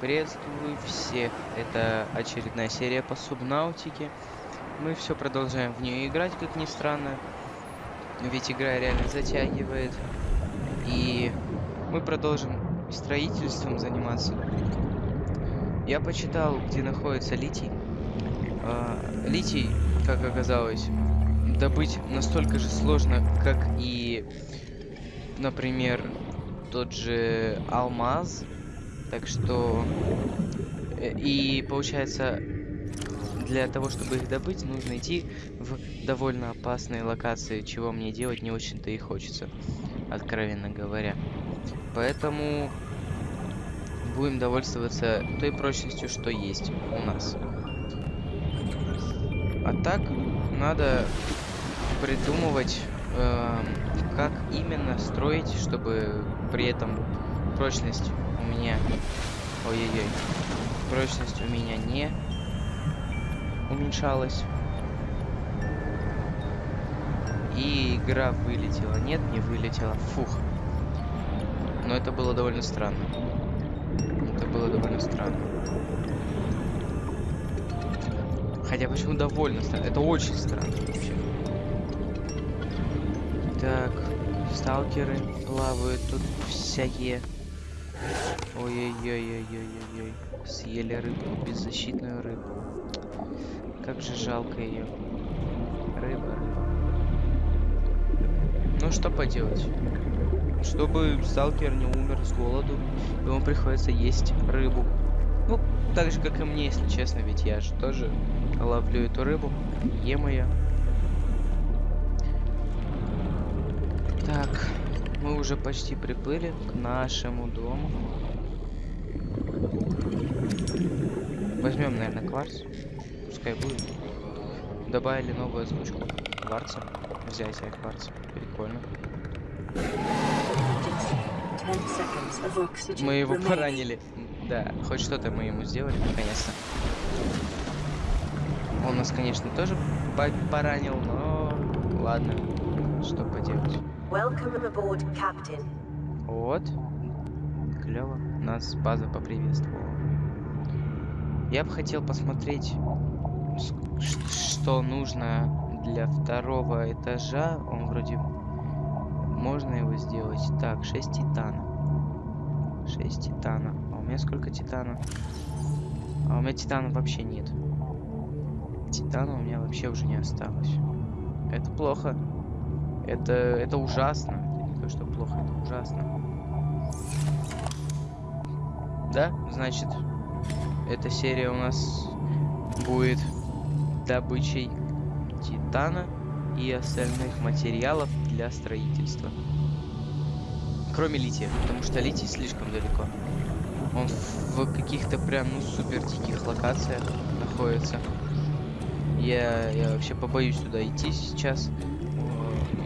Приветствую всех. Это очередная серия по субнаутике. Мы все продолжаем в нее играть, как ни странно. Ведь игра реально затягивает. И мы продолжим строительством заниматься. Я почитал, где находится литий. А, литий, как оказалось, добыть настолько же сложно, как и, например, тот же алмаз. Так что... э, И получается, для того, чтобы их добыть, нужно идти в довольно опасные локации, чего мне делать не очень-то и хочется, откровенно говоря. Поэтому будем довольствоваться той прочностью, что есть у нас. А так, надо придумывать, эм, как именно строить, чтобы при этом прочность у меня... Ой-ой-ой. Прочность у меня не уменьшалась. И игра вылетела. Нет, не вылетела. Фух. Но это было довольно странно. Это было довольно странно. Хотя почему довольно странно? Это очень странно вообще. Так, сталкеры плавают тут всякие. Ой-ой-ой-ой-ой-ой. Съели рыбу, беззащитную рыбу. Как же жалко ее. Рыба, рыба. Ну что поделать? Чтобы сталкер не умер с голоду, ему приходится есть рыбу. Ну, так же, как и мне, если честно, ведь я же тоже ловлю эту рыбу, ем ее. Так, мы уже почти приплыли к нашему дому. Возьмем, наверное, кварц. Пускай будет. Добавили новую озвучку кварца. Взятие кварца. Прикольно. Мы его поранили. Да, хоть что-то мы ему сделали, наконец-то. Он нас, конечно, тоже по- поранил, но ладно, что поделать. Welcome aboard, Captain. Вот. Клево. Нас база поприветствовала. Я бы хотел посмотреть, что нужно для второго этажа. Он вроде... Можно его сделать. Так, 6 титана. 6 титана. А у меня сколько титана? А у меня титана вообще нет. Титана у меня вообще уже не осталось. Это плохо. Это, это ужасно. Не то, что плохо, это ужасно. Да, значит, эта серия у нас будет добычей титана и остальных материалов для строительства. Кроме лития, потому что литий слишком далеко. Он в каких-то прям, ну, супер диких локациях находится. Я, я вообще побоюсь туда идти сейчас.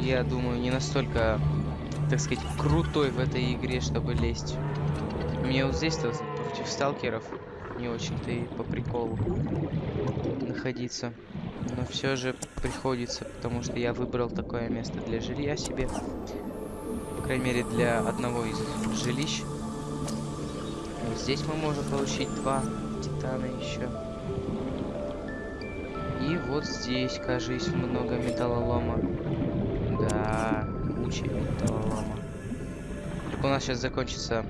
Я думаю, не настолько, так сказать, крутой в этой игре, чтобы лезть. Мне вот здесь-то против сталкеров не очень-то и по приколу находиться. Но все же приходится, потому что я выбрал такое место для жилья себе. По крайней мере, для одного из жилищ. Вот здесь мы можем получить два титана еще. И вот здесь, кажись, много металлолома. Да, куча металлолома. Только у нас сейчас закончится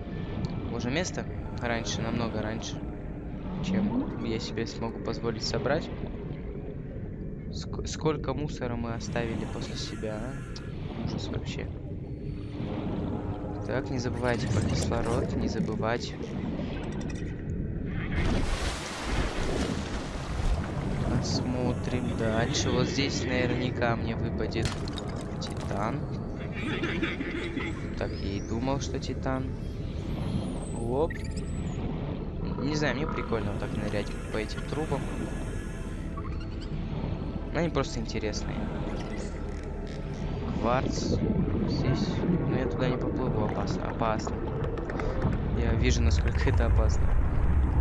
уже место раньше, намного раньше, чем я себе смогу позволить собрать. Ск- сколько мусора мы оставили после себя, а? Ужас вообще. Так, не забывайте про кислород, не забывать. Посмотрим дальше. Вот здесь наверняка мне выпадет титан. Так, я и думал, что титан. Оп. Не знаю, мне прикольно вот так нырять по этим трубам. Они просто интересные. Кварц. Здесь. Но я туда не поплыву, опасно. Опасно. Я вижу, насколько это опасно.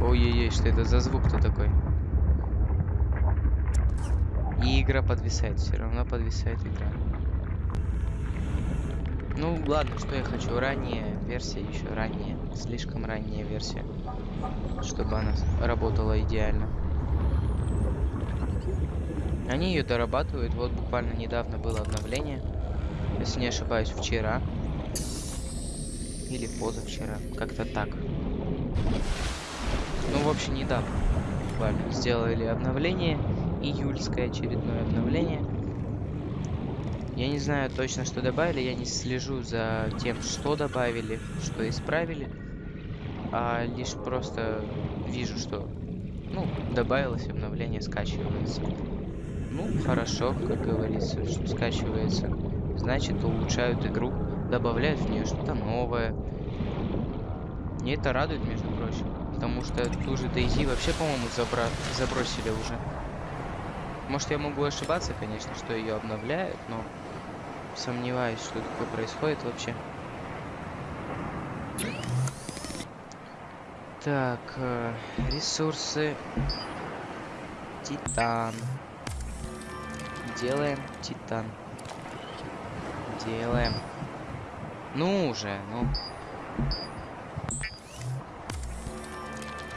Ой-ой-ой, что это за звук-то такой? И игра подвисает, все равно подвисает игра. Ну, ладно, что я хочу. Ранняя версия, еще ранняя. Слишком ранняя версия. Чтобы она работала идеально. Они ее дорабатывают. Вот буквально недавно было обновление. Если не ошибаюсь, вчера. Или позавчера. Как-то так. Ну, в общем, недавно. Буквально сделали обновление. Июльское очередное обновление. Я не знаю точно, что добавили. Я не слежу за тем, что добавили, что исправили. А лишь просто вижу, что ну, добавилось обновление, скачивается. Ну, хорошо, как говорится, что скачивается. Значит, улучшают игру, добавляют в нее что-то новое. И это радует, между прочим. Потому что ту же DayZ вообще, по-моему, забра... забросили уже. Может, я могу ошибаться, конечно, что ее обновляют, но сомневаюсь, что такое происходит вообще. Так, э, ресурсы. Титан. Делаем титан. Делаем. Ну уже, ну.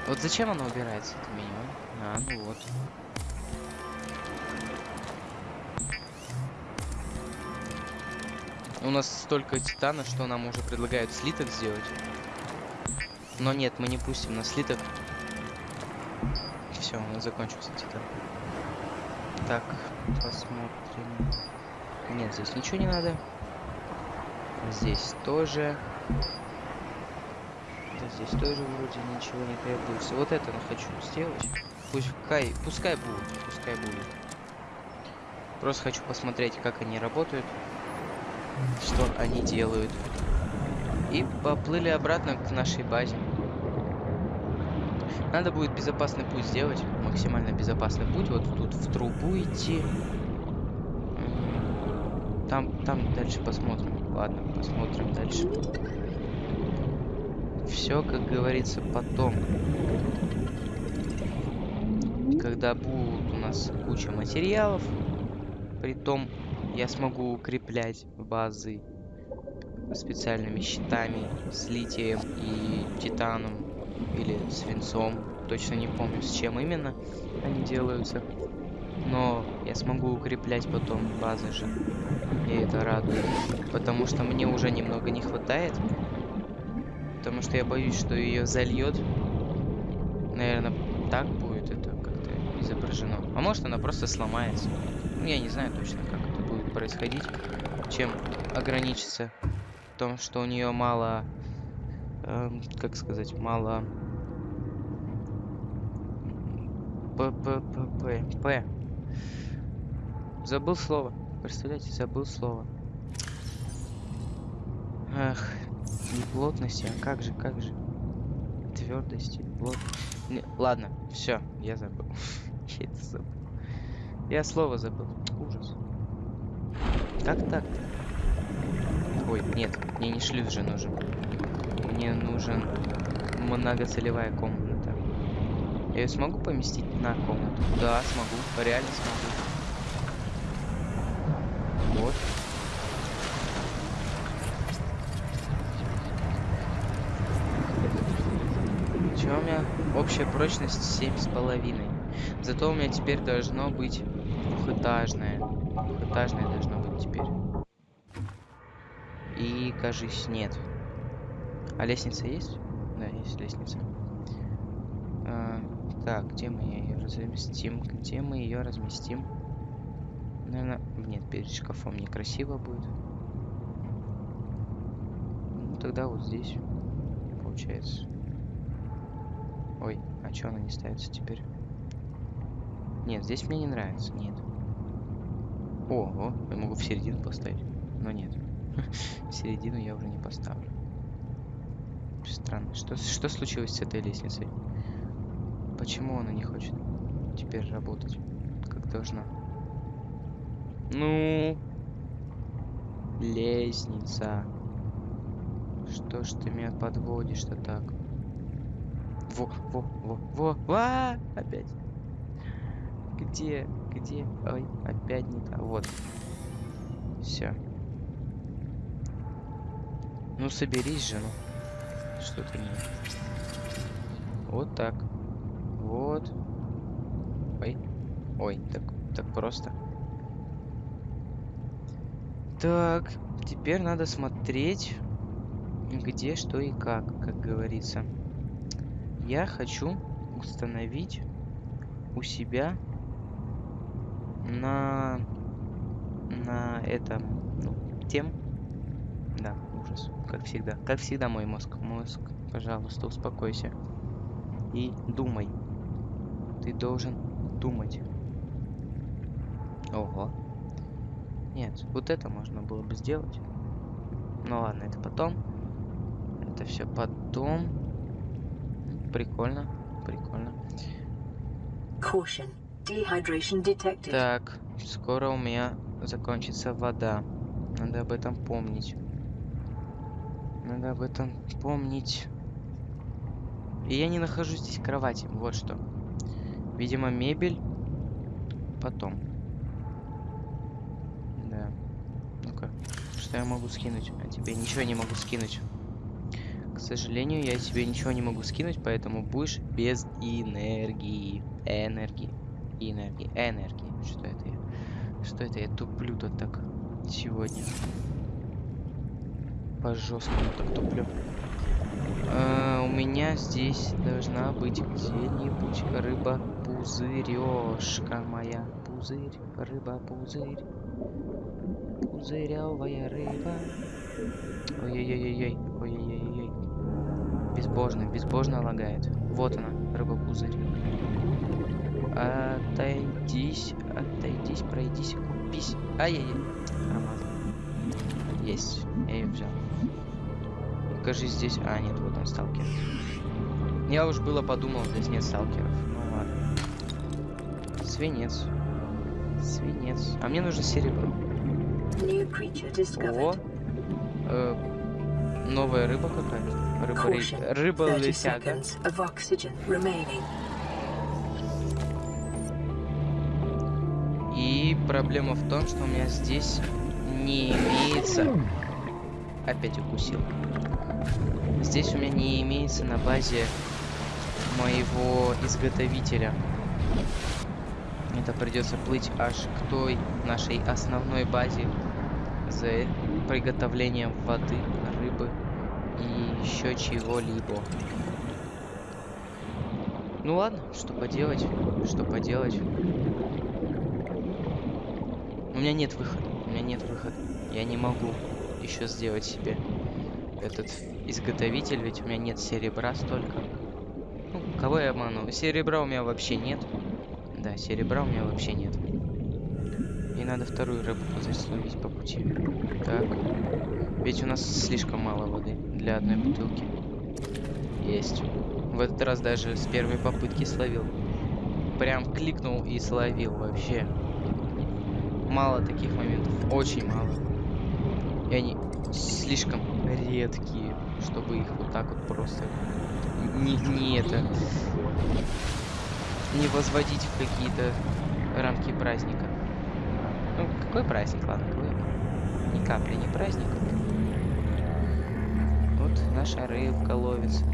Вот зачем оно убирается, это меню? А, ну вот. У нас столько титана, что нам уже предлагают слиток сделать. Но нет, мы не пустим на слиток. Все, у нас закончился титан. Так, посмотрим. Нет, здесь ничего не надо. Здесь тоже. Да, здесь тоже вроде ничего не требуется. Вот это я хочу сделать. Пускай, пускай будет, пускай будет. Просто хочу посмотреть, как они работают, что они делают. И поплыли обратно к нашей базе. Надо будет безопасный путь сделать, максимально безопасный путь. Вот тут в трубу идти. Там, там дальше посмотрим. Ладно, посмотрим дальше. Все, как говорится, потом. Когда будут у нас куча материалов, притом я смогу укреплять базы специальными щитами с литием и титаном или свинцом. Точно не помню, с чем именно они делаются. Но я смогу укреплять потом базы же. И это радует. Потому что мне уже немного не хватает. Потому что я боюсь, что ее зальет. Наверное, так будет это как-то изображено. А может она просто сломается. Ну, я не знаю точно, как это будет происходить. Чем ограничиться в том, что у нее мало, эм, как сказать, мало П П П П П. Забыл слово. Представляете, забыл слово. Не плотности, а как же, как же. Твердости, плот. Не, ладно, все, я забыл. я это забыл. Я слово забыл. Ужас. Как так-то? Ой, нет, мне не шлюз же нужен. Мне нужен многоцелевая комната. Я ее смогу поместить на комнату? Да, смогу. Реально смогу. Вот. Че у меня? Общая прочность семь с половиной. Зато у меня теперь должно быть двухэтажное. Двухэтажное должно быть теперь. И, кажись, нет. А лестница есть? Да, есть лестница. А, так, где мы ее разместим? Где мы ее разместим? Наверное, нет, перед шкафом некрасиво будет. Ну, тогда вот здесь, получается. Ой, а что она не ставится теперь? Нет, здесь мне не нравится, нет. О, я могу в середину поставить, но нет. В середину я уже не поставлю. Странно. Что, что случилось с этой лестницей? Почему она не хочет теперь работать, как должна? Ну, лестница. Что ж ты меня подводишь-то так? Во, во, во, во, ва, опять. Где, где? Ой, опять не так. Вот. Все. Ну соберись же, ну. Что ты не... Вот так. Вот. Ой. Ой, так, так просто. Так, теперь надо смотреть, где, что и как, как говорится. Я хочу установить у себя на на этом ну, тем да ужас как всегда как всегда мой мозг мозг пожалуйста успокойся и думай ты должен думать ого нет вот это можно было бы сделать ну ладно это потом это все потом прикольно прикольно Caution. Dehydration detected. Так, скоро у меня закончится вода. Надо об этом помнить. Надо об этом помнить. И я не нахожу здесь кровати. Вот что. Видимо, мебель. Потом. Да. Ну-ка. Что я могу скинуть? А тебе ничего не могу скинуть. К сожалению, я тебе ничего не могу скинуть, поэтому будешь без энергии. Энергии. Энергии. Энергии. Что это я? Что это я туплю тут так сегодня? По жесткому так туплю. А, у меня здесь должна быть где-нибудь рыба пузырёшка моя. Пузырь, рыба, пузырь. Пузырявая рыба. Ой-ой-ой-ой. Ой-ой-ой-ой. Безбожно, безбожно лагает. Вот она, рыба-пузырь. Отойдись, отойдись, пройдись, купись. Ай-яй-яй. Есть, я ее взял. Покажи здесь. А, нет, вот он сталкер. Я уж было подумал, здесь нет сталкеров. Ну ладно. Свинец. Свинец. А мне нужно серебро. О, э, новая рыба какая-то. Рыба, Caution. ры- рыба 30 летяга. И проблема в том, что у меня здесь не имеется... Опять укусил. Здесь у меня не имеется на базе моего изготовителя. Это придется плыть аж к той нашей основной базе за приготовлением воды, рыбы и еще чего-либо. Ну ладно, что поделать, что поделать. У меня нет выхода. У меня нет выхода. Я не могу еще сделать себе этот изготовитель, ведь у меня нет серебра столько. Ну, кого я обману? Серебра у меня вообще нет. Да, серебра у меня вообще нет. И надо вторую рыбу словить по пути. Так. Ведь у нас слишком мало воды для одной бутылки. Есть. В этот раз даже с первой попытки словил. Прям кликнул и словил вообще мало таких моментов, очень мало. И они слишком редкие, чтобы их вот так вот просто не, не это не возводить в какие-то рамки праздника. Ну, какой праздник, ладно, какой? Ни капли не праздник. Вот наша рыбка ловится.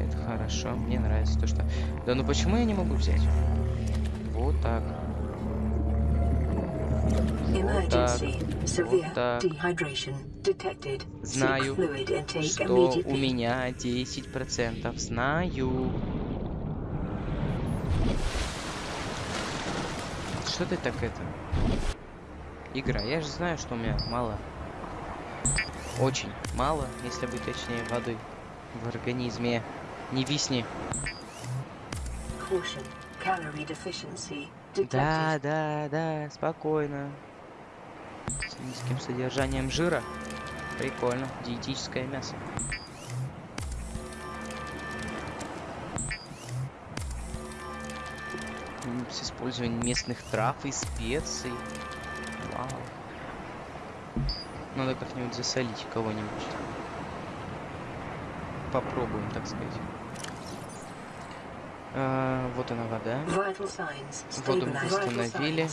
Это хорошо, мне нравится то, что... Да ну почему я не могу взять? Вот так. Severe так. dehydration detected. Знаю, что у меня 10%. Знаю. Что ты так это? Игра, я же знаю, что у меня мало. Очень мало, если быть точнее, воды в организме. Не висни. Да, да, да, спокойно. С низким содержанием жира. Прикольно. Диетическое мясо. С использованием местных трав и специй. Вау. Надо как-нибудь засолить кого-нибудь. Попробуем, так сказать. А, вот она вода. Воду мы восстановили.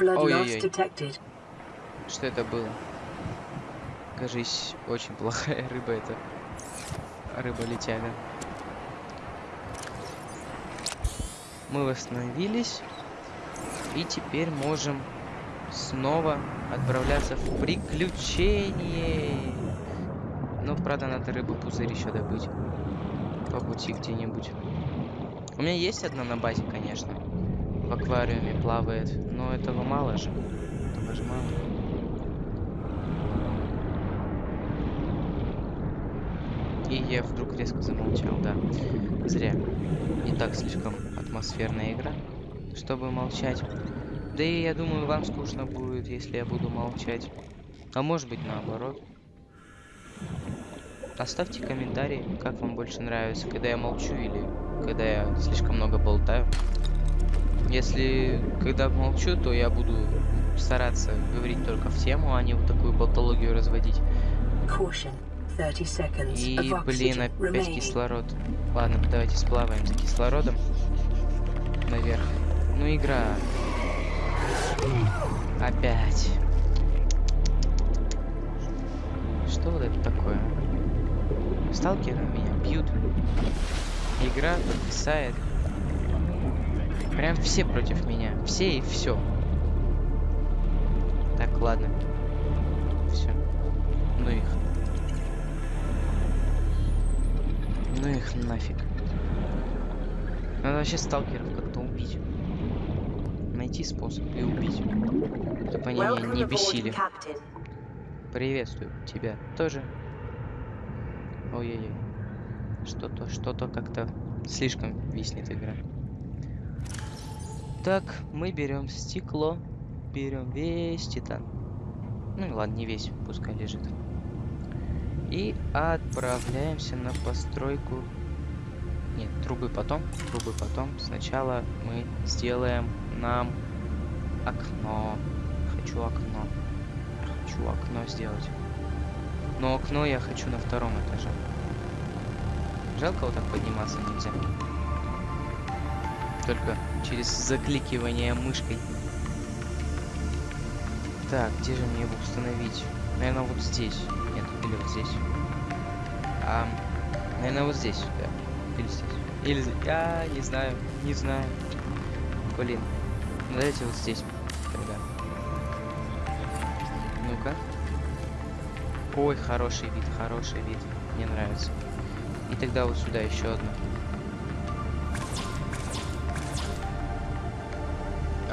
Ой-ой-ой. Что это было? кажись, очень плохая рыба это. Рыба-летяга. Мы восстановились. И теперь можем снова отправляться в приключение. Но, правда, надо рыбу пузырь еще добыть. По пути где-нибудь. У меня есть одна на базе, конечно. В аквариуме плавает. Но этого мало же. Этого же мало. И я вдруг резко замолчал, да. Зря. Не так слишком атмосферная игра, чтобы молчать. Да и я думаю, вам скучно будет, если я буду молчать. А может быть наоборот. Оставьте комментарии, как вам больше нравится, когда я молчу или когда я слишком много болтаю. Если когда молчу, то я буду стараться говорить только в тему, а не вот такую болтологию разводить. Caution. 30 seconds И, блин, опять кислород. Ладно, давайте сплаваем за кислородом. Наверх. Ну, игра. Опять. Что вот это такое? Сталкеры меня бьют. Игра подвисает. Прям все против меня. Все и все. Так, ладно. Все. Ну их. Ну их нафиг. Надо вообще сталкеров как-то убить. Найти способ и убить. Чтобы они меня не бесили. Приветствую тебя тоже. Ой-ой-ой. Что-то, что-то как-то слишком виснет игра. Так, мы берем стекло. Берем весь титан. Ну ладно, не весь, пускай лежит. И отправляемся на постройку. Нет, трубы потом. Трубы потом. Сначала мы сделаем нам окно. Хочу окно. Хочу окно сделать. Но окно я хочу на втором этаже. Жалко вот так подниматься нельзя. Только через закликивание мышкой. Так, где же мне его установить? Наверное, вот здесь. Нет, или вот здесь. А, наверное, вот здесь, да. Или здесь. Или здесь. Я не знаю, не знаю. Блин. Ну, давайте вот здесь тогда. Ну-ка. Ой, хороший вид, хороший вид. Мне нравится. И тогда вот сюда еще одну.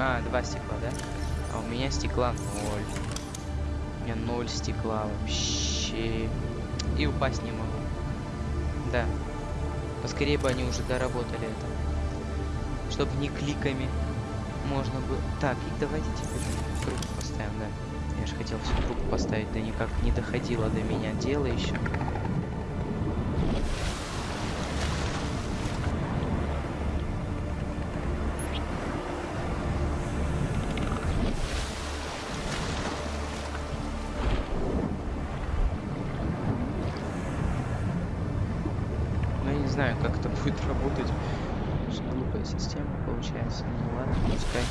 А, два стекла, да? А у меня стекла ноль. У меня ноль стекла вообще. И упасть не могу. Да. Поскорее бы они уже доработали это. Чтобы не кликами можно было... Так, и давайте теперь трубку поставим, да. Я же хотел всю трубку поставить, да никак не доходило до меня дело еще. Ну, я не знаю, как это будет работать. Что глупая система получается. Ну ладно, пускай.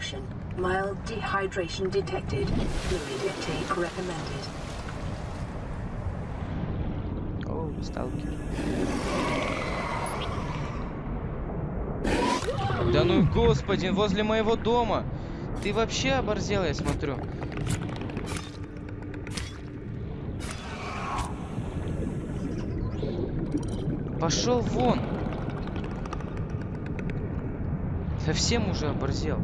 Caution. Mild dehydration detected. Fluid intake recommended. О, сталкер. Да ну господи, возле моего дома. Ты вообще оборзел, я смотрю. Пошел вон. Совсем уже оборзел.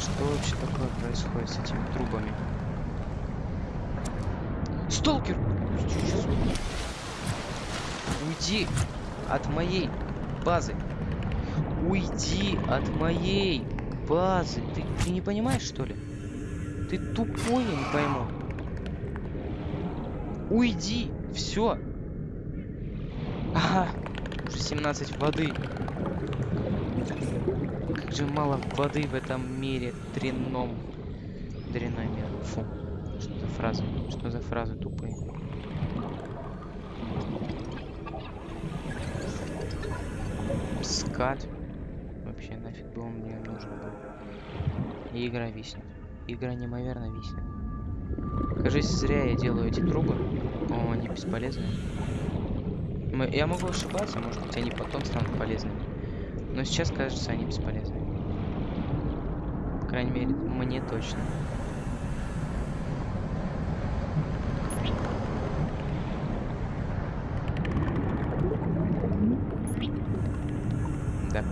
Что вообще такое происходит с этими трубами? Сталкер! Уйди от моей базы. Уйди от моей базы. Ты, ты не понимаешь, что ли? Ты тупой, я не пойму. Уйди. Все. Ага. Уже 17 воды. Как же мало воды в этом мире дрянном. Дрянной мир. Фу. Что за фразы? Что за фразы тупые? Скат. Вообще нафиг бы он мне нужен был. И игра виснет. Игра неимоверно виснет. Кажись, зря я делаю эти трубы. О, они бесполезны. Я могу ошибаться, может быть, они потом станут полезными. Но сейчас, кажется, они бесполезны. По крайней мере, мне точно. Да.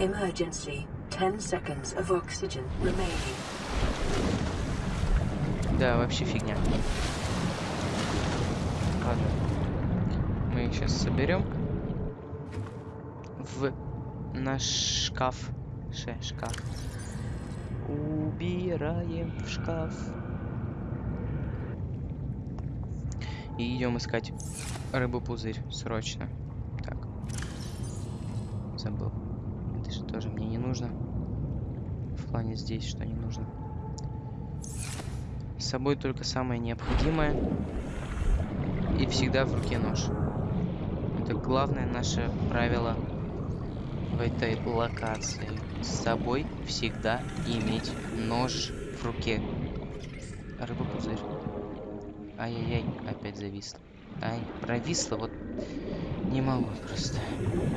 Emergency. 10 seconds of oxygen remaining. Да, вообще фигня. Ладно. Их сейчас соберем в наш шкаф. Ше, шкаф. Убираем в шкаф. И идем искать рыбу-пузырь срочно. Так. Забыл. Это же тоже мне не нужно. В плане здесь что не нужно. С собой только самое необходимое. И всегда в руке нож. Главное наше правило в этой локации. С собой всегда иметь нож в руке. Рыба-пузырь. Ай-яй-яй, опять зависло. Ай, провисло, вот не могу просто.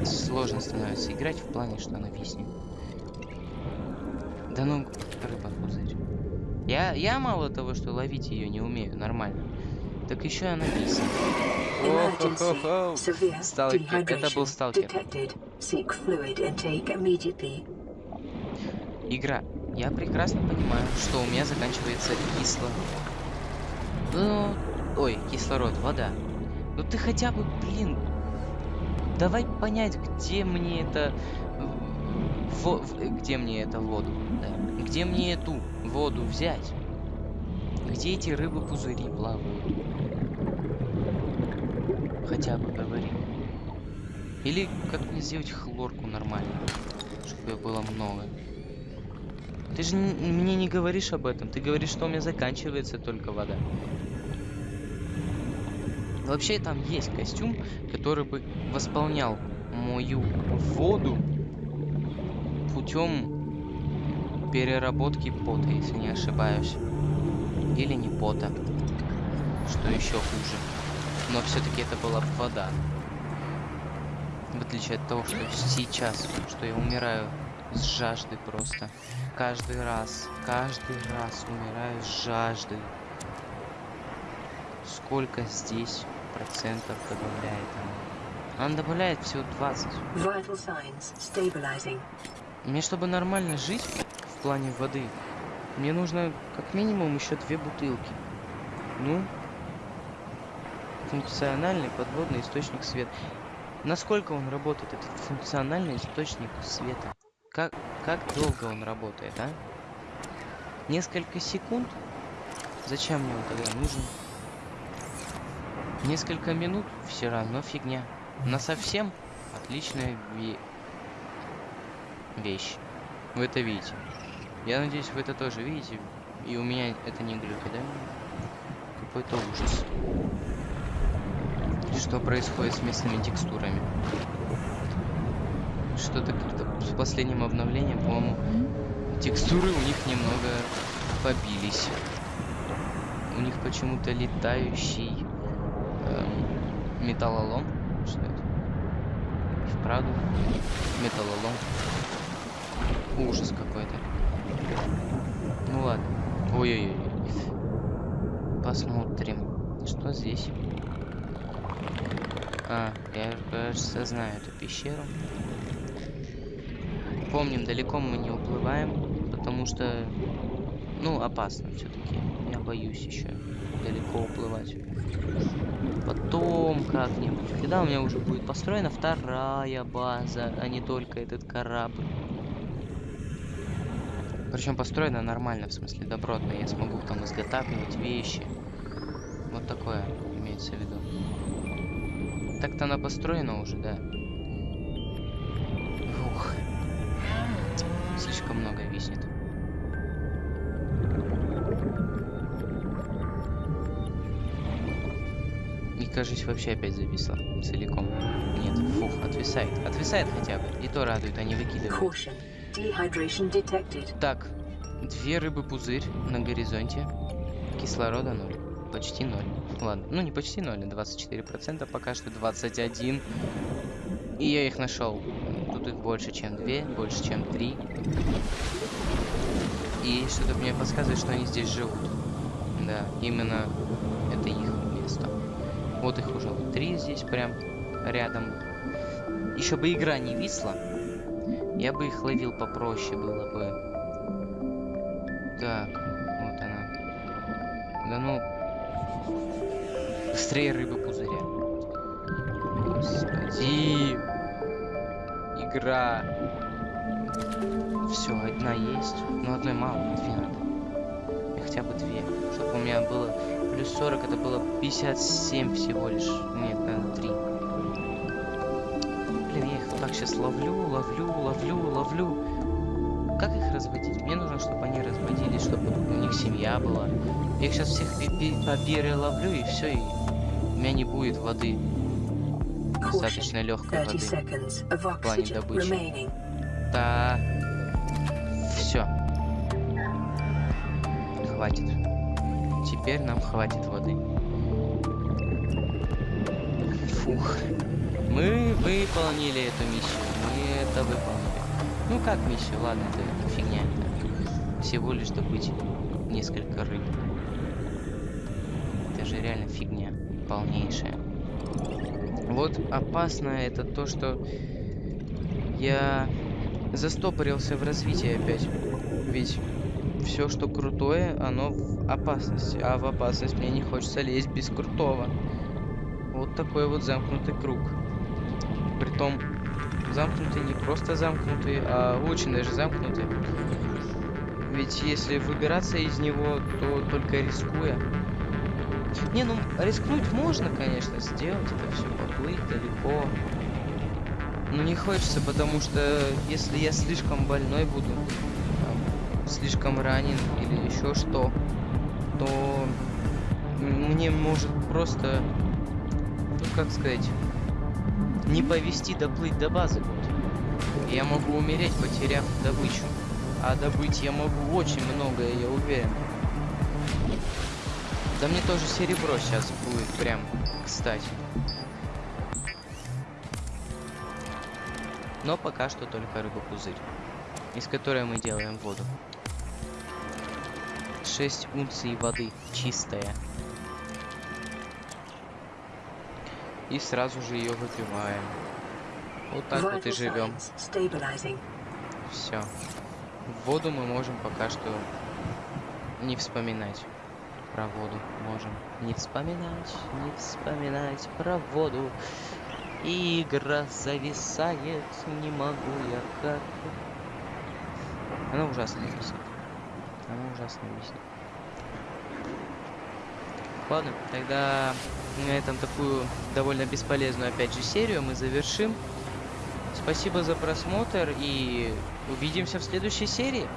Сложно становится играть в плане, что она виснет. Да ну, рыба-пузырь. Я, я мало того, что ловить ее не умею нормально, так еще она виснет. Emergency. О-хо-хо-хо. Сталкер. Это был сталкер. Игра. Я прекрасно понимаю, что у меня заканчивается кислород. Ну, ой, кислород, вода. Ну ты хотя бы, блин, давай понять, где мне это, во- где мне это воду, да, где мне эту воду взять, где эти рыбы-пузыри плавают. Хотя бы говори. Или как мне сделать хлорку нормально, чтобы ее было много. Ты же мне не говоришь об этом. Ты говоришь, что у меня заканчивается только вода. Вообще там есть костюм, который бы восполнял мою воду путем переработки пота, если не ошибаюсь. Или не пота. Что еще хуже. Но все-таки это была бы вода. В отличие от того, что сейчас, что я умираю с жажды просто. Каждый раз, каждый раз умираю с жажды. Сколько здесь процентов добавляет она? Она добавляет всего 20. Vital signs stabilizing. Мне, чтобы нормально жить в плане воды, мне нужно как минимум еще две бутылки. Ну, функциональный подводный источник света. Насколько он работает, этот функциональный источник света? Как, как долго он работает, а? Несколько секунд? Зачем мне он тогда нужен? Несколько минут? Все равно фигня. На совсем отличная ве- вещь. Вы это видите. Я надеюсь, вы это тоже видите. И у меня это не глюки, да? Какой-то ужас. Что происходит с местными текстурами? Что-то как-то с последним обновлением, по-моему, текстуры у них немного побились. У них почему-то летающий эм, металлолом. Что это? Вправду металлолом. Ужас какой-то. Ну ладно. Ой-ой-ой. Посмотрим. Что здесь? А, я, кажется, знаю эту пещеру. Помним, далеко мы не уплываем, потому что, ну, опасно все-таки. Я боюсь еще далеко уплывать. Потом как-нибудь, когда у меня уже будет построена вторая база, а не только этот корабль. Причем построена нормально, в смысле добротно. Я смогу там изготавливать вещи. Вот такое имеется в виду. Так-то она построена уже, да. Ух. Слишком много зависнет. И, кажется, вообще опять зависла целиком. Нет, фух, отвисает. Отвисает хотя бы. И то радует, а не выкидывает. Caution. Dehydration detected. Так, две рыбы-пузырь на горизонте. Кислорода ноль. Почти ноль. Ладно, ну не почти ноль, а 24%, пока что 21. И я их нашел. Тут их больше, чем две, больше, чем три. И что-то мне подсказывает, что они здесь живут. Да, именно это их место. Вот их уже вот три здесь прям рядом. Еще бы игра не висла, я бы их ловил попроще было бы. Быстрее рыбы пузыря. Господи. Игра. Все, одна есть. Но одной мало, две надо. И хотя бы две. Чтобы у меня было плюс 40, это было 57 всего лишь. Нет, наверное, 3. Блин, я их вот так сейчас ловлю, ловлю, ловлю, ловлю. Как их разводить? Мне нужно, чтобы они разводились, чтобы у них семья была. Я их сейчас всех по ловлю, и все, и меня не будет воды. Достаточно легкой 30 воды. of плане добычи. Да. Все. Хватит. Теперь нам хватит воды. Фух. Мы выполнили эту миссию. Мы это выполнили. Ну как миссию? Ладно, это фигня. Всего лишь добыть несколько рыб. Это же реально фигня. Полнейшая. Вот опасное это то, что я застопорился в развитии опять. Ведь все, что крутое, оно в опасности. А в опасность мне не хочется лезть без крутого. Вот такой вот замкнутый круг. Притом, замкнутый не просто замкнутый, а очень даже замкнутый. Ведь если выбираться из него, то только рискуя. Не, ну рискнуть можно, конечно, сделать это все, поплыть далеко. Но не хочется, потому что если я слишком больной буду, там, слишком ранен или еще что, то мне может просто, ну как сказать, не повести доплыть до базы. Я могу умереть, потеряв добычу. А добыть я могу очень многое, я уверен. Да мне тоже серебро сейчас будет прям кстати. Но пока что только рыба-пузырь, из которой мы делаем воду. 6 унций воды, чистая. И сразу же ее выпиваем. Вот так вот и живем. Все. Воду мы можем пока что не вспоминать. Про воду можем не вспоминать, не вспоминать про воду. И игра зависает, не могу я как. Она ужасно висит. Она ужасно висит. Ладно, тогда на этом такую довольно бесполезную опять же серию мы завершим. Спасибо за просмотр и увидимся в следующей серии.